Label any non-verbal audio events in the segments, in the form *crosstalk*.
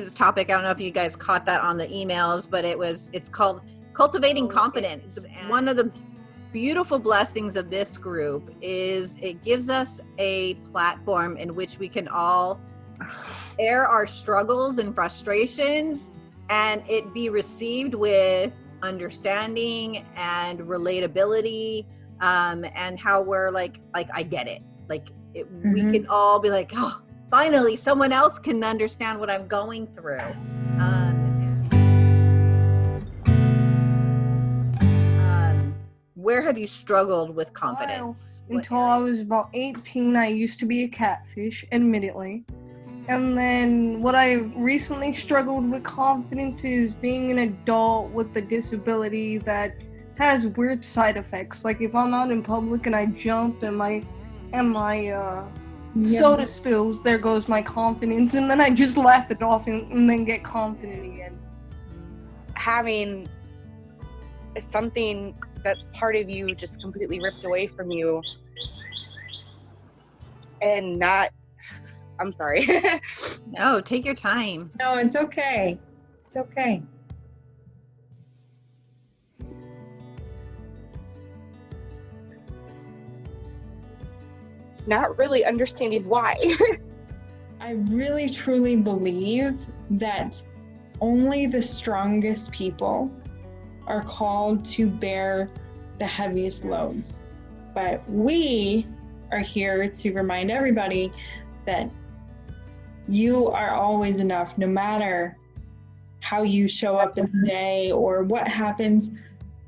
today's topic, I don't know if you guys caught that on the emails, but it was it's called cultivating oh, confidence. One of the beautiful blessings of this group is it gives us a platform in which we can all *sighs* air our struggles and frustrations and it be received with understanding and relatability um, and how we're like like i get it like it, mm-hmm. we can all be like oh finally someone else can understand what i'm going through. Um, um where have you struggled with confidence? Well, until i was about 18 i used to be a catfish admittedly. And then what I recently struggled with confidence is being an adult with a disability that has weird side effects. Like if I'm out in public and I jump and my and my uh, yeah. soda spills, there goes my confidence, and then I just laugh it off and, and then get confident again. Having something that's part of you just completely ripped away from you and not I'm sorry. *laughs* no, take your time. No, it's okay. It's okay. Not really understanding why. *laughs* I really truly believe that only the strongest people are called to bear the heaviest loads. But we are here to remind everybody that you are always enough no matter how you show up in the day or what happens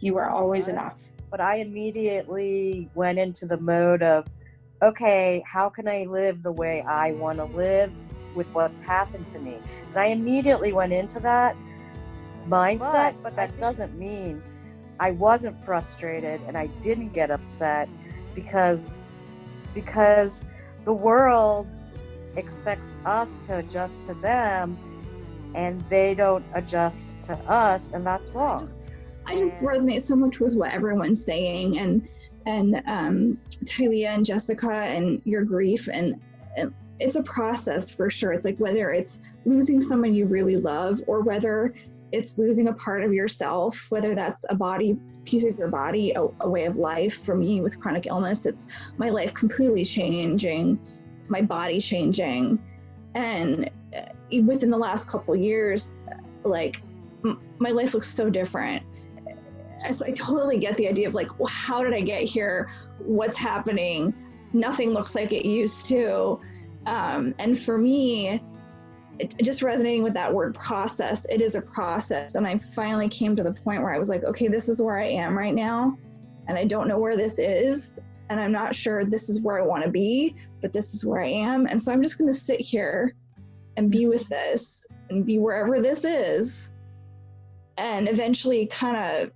you are always enough but i immediately went into the mode of okay how can i live the way i want to live with what's happened to me? And i immediately went into that mindset but, but that doesn't mean i wasn't frustrated and i didn't get upset because because the world expects us to adjust to them and they don't adjust to us and that's wrong i just, I just resonate so much with what everyone's saying and and um Talia and Jessica and your grief and, and it's a process for sure. It's like whether it's losing someone you really love or whether it's losing a part of yourself, whether that's a body, piece of your body, a, a, way of life. For me, with chronic illness, it's my life completely changing my body changing. And uh, within the last couple years like my life looks so different so i totally get the idea of like well, how did i get here what's happening nothing looks like it used to um, and for me it, just resonating with that word process it is a process and i finally came to the point where i was like okay this is where i am right now and i don't know where this is and I'm not sure this is where I want to be, but this is where I am. And so I'm just going to sit here and be with this and be wherever this is. And eventually kind of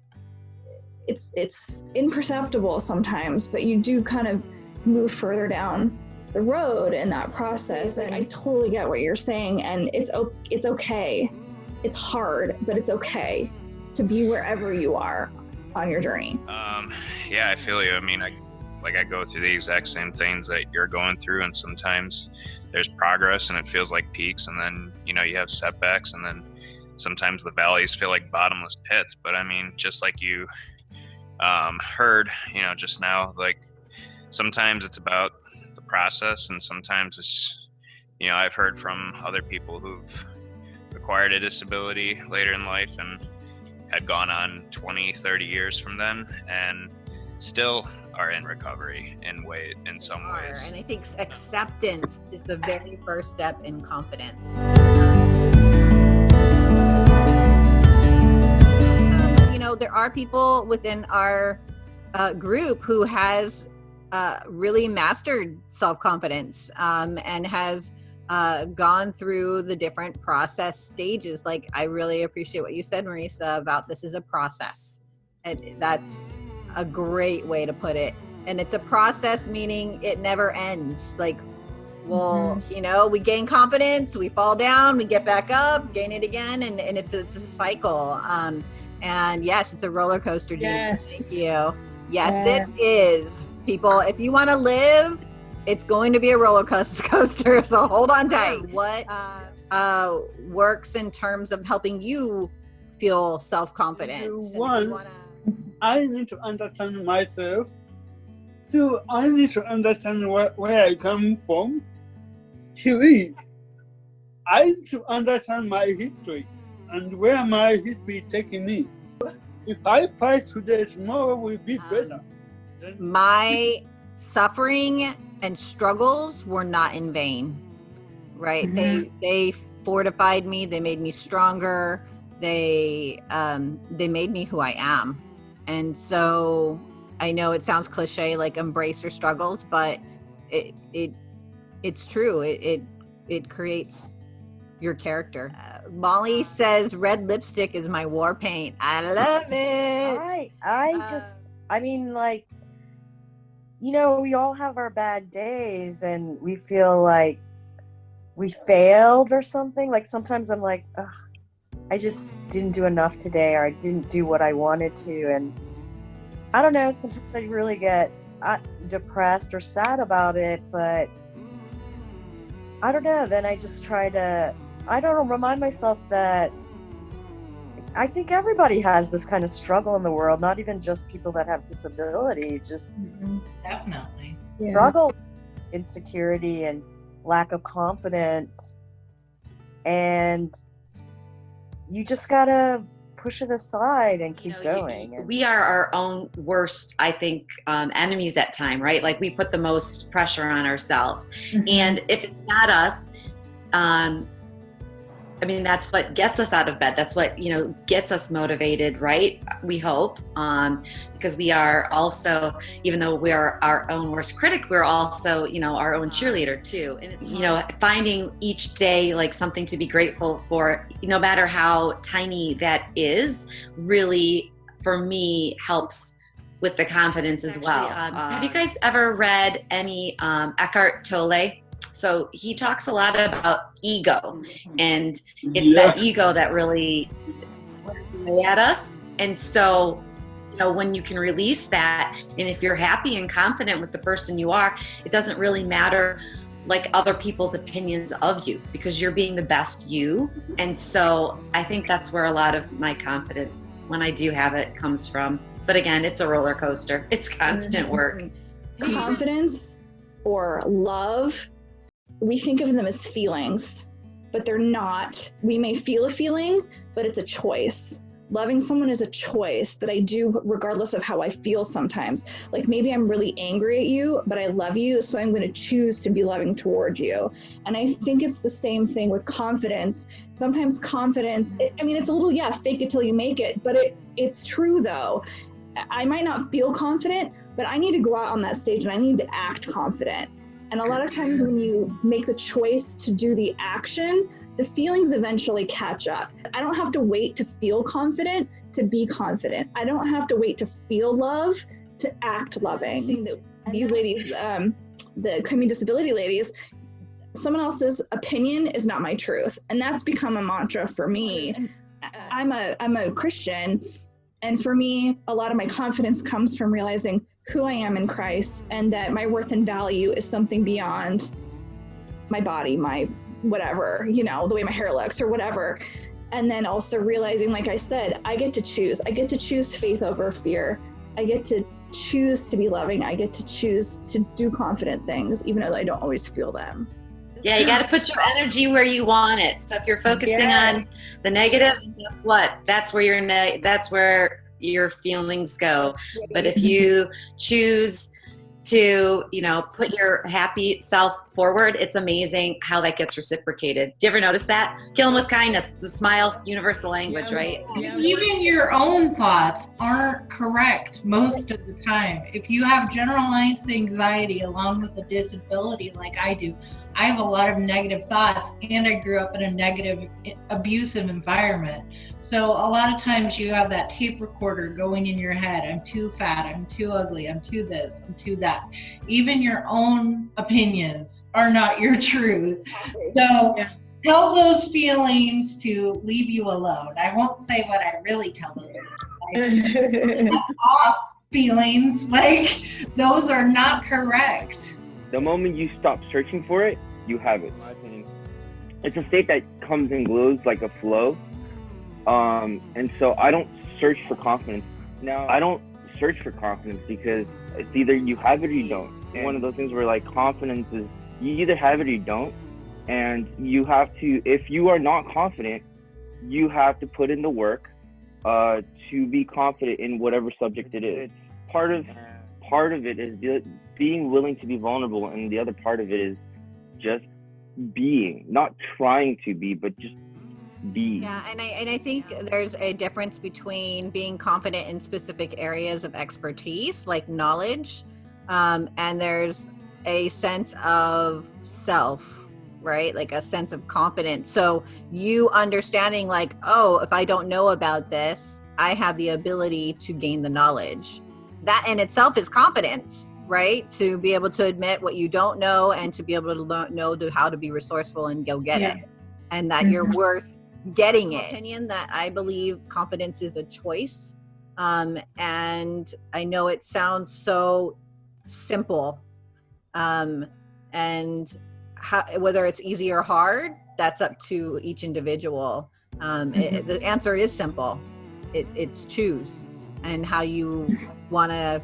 it's it's imperceptible sometimes, but you do kind of move further down the road in that process. And I totally get what you're saying and it's it's okay. It's hard, but it's okay to be wherever you are on your journey. Um, yeah, I feel you. I mean, I like I go through the exact same things that you're going through, and sometimes there's progress and it feels like peaks, and then you know you have setbacks, and then sometimes the valleys feel like bottomless pits. But I mean, just like you um, heard, you know, just now, like sometimes it's about the process, and sometimes it's you know I've heard from other people who've acquired a disability later in life and had gone on 20 30 years from then and still are in recovery in way in some are, ways. And I think acceptance is the very first step in confidence. Know, there are people within our uh, group who has uh, really mastered self-confidence um, and has uh, gone through the different process stages. Like I really appreciate what you said, Marisa, about this is a process. And that's a great way to put it. And it's a process, meaning it never ends. Like, well, mm-hmm. you know, we gain confidence, we fall down, we get back up, gain it again, and, and it's, it's a cycle. Um, and yes, it's a roller coaster. Yes. Thank you. Yes, yeah. it is. People, if you want to live, it's going to be a roller *laughs* coaster. So hold on tight. What? Uh, uh, works in terms of helping you feel self-confidence. And you One, wanna- I need to understand myself. So I need to understand where, where I come from. Three, I need to understand my history and where my history taking me. If I fight today, tomorrow will be Um, better. Then my suffering and struggles were not in vain right they they fortified me they made me stronger they um they made me who i am and so i know it sounds cliche like embrace your struggles but it it it's true it it, it creates your character. Uh, molly says red lipstick is my war paint. I love it. I I Uh, just I mean like you know we all have our bad days and we feel like we failed or something. Like sometimes I'm like Ugh, I just didn't do enough today or I didn't do what I wanted to. And I don't know sometimes I really get uh, depressed or sad about it but I don't know then I just try to I don't know remind myself that I think everybody has this kind of struggle in the world, not even just people that have disabilities, just Definitely. struggle, insecurity, and lack of confidence. And you just gotta push it aside and you keep know, going. and- we are our own worst, I think, um, enemies at time, right? Like we put the most pressure on ourselves. And if it's not us, um, I mean, that's what gets us out of bed. That's what, you know, gets us motivated, right? We hope. Um, because we are also, even though we are our own worst critic, we're also, you know, our own cheerleader too. And it's, you know, finding each day like something to be grateful for, no matter how tiny that is, really, for me, helps with the confidence as well. Um, have you guys ever read any um, Eckhart Tolle? So he talks a lot about ego, and it's that ego that really at us. And so, you know, when you can release that, and if you're happy and confident with the person you are, it doesn't really matter like other people's opinions of you because you're being the best you. And so I think that's where a lot of my confidence, when I do have it, comes from. But again, it's a roller coaster. It's constant work. *laughs* confidence or love, we think of them as feelings, but they're not. We may feel a feeling, but it's a choice. Loving someone is a choice that I do regardless of how I feel sometimes. Like maybe I'm really angry at you, but I love you, so I'm going to choose to be loving towards you. And I think it's the same thing with confidence. Sometimes confidence, it, I mean, it's a little, yeah, fake it till you make it, but it, it's true though. I might not feel confident, but I need to go out on that stage and I need to act confident. And a lot of times when you make the choice to do the action, the feelings eventually catch up. I don't have to wait to feel confident to be confident. I don't have to wait to feel love to act loving. I think that these ladies, um, the community disability ladies, someone else's opinion is not my truth. And that's become a mantra for me. I'm a I'm a Christian and for me, a lot of my confidence comes from realizing who I am in Christ and that my worth and value is something beyond my body, my whatever, you know, the way my hair looks or whatever. And then also realizing, like I said, I get to choose. I get to choose faith over fear. I get to choose to be loving. I get to choose to do confident things, even though I don't always feel them. Yeah, you got to put your energy where you want it. So if you're focusing Yeah. on the negative, guess what? That's where your ne- that's where your feelings go. But if you choose to, you know, put your happy self forward, it's amazing how that gets reciprocated. Do you ever notice that? Kill them with kindness. It's a smile, universal language, right? Even your own thoughts aren't correct most of the time. If you have generalized anxiety along with a disability like I do, I have a lot of negative thoughts and I grew up in a negative, abusive environment. So a lot of times you have that tape recorder going in your head I'm too fat, I'm too ugly, I'm too this, I'm too that. Even your own opinions are not your truth. So tell those feelings to leave you alone. I won't say what I really tell those feelings. *laughs* Like, off feelings, like those are not correct. The moment you stop searching for it, you have it. In my opinion. it's a state that comes and goes like a flow. Um, and so I don't search for confidence. Now I don't search for confidence because it's either you have it or you don't. And one of those things where like confidence is you either have it or you don't. And you have to, if you are not confident, you have to put in the work uh, to be confident in whatever subject it is. Part of part of it is being willing to be vulnerable, and the other part of it is just being, not trying to be, but just be. Yeah, and I and I think there's a difference between being confident in specific areas of expertise, like knowledge, um, and there's a sense of self, right? Like a sense of confidence. So you understanding, like, oh, if I don't know about this, I have the ability to gain the knowledge. That in itself is confidence, right? To be able to admit what you don't know and to be able to learn, know to how to be resourceful and go get Yeah. it, and that you're Mhm. worth getting it. Opinion that I believe confidence is a choice, um, and I know it sounds so simple, um, and how, whether it's easy or hard, that's up to each individual. Um, it- the answer is simple. It, it's choose and how you want to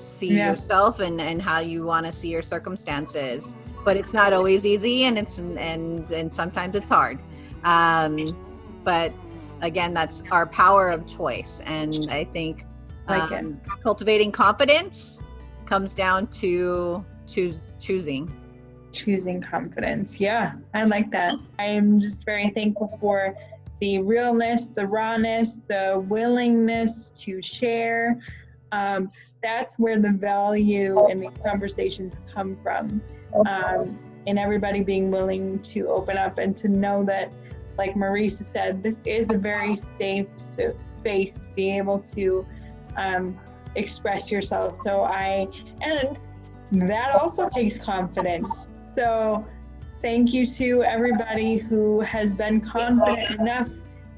see Yeah. yourself and, and how you want to see your circumstances. But it's not always easy, and it's and and sometimes it's hard. Um, but again, that's our power of choice, and I think Like um, cultivating confidence comes down to choose choosing. choosing confidence. Yeah, I like that. I am just very thankful for the realness, the rawness, the willingness to share. Um, that's where the value in these conversations come from. Um, and everybody being willing to open up and to know that, like Marisa said, this is a very safe sp- space to be able to um, express yourself. So I, and that also takes confidence. So thank you to everybody who has been confident enough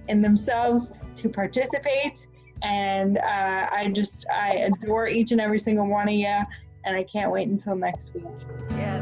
in themselves to participate. And uh, I just, I adore each and every single one of you. And I can't wait until next week. Yes.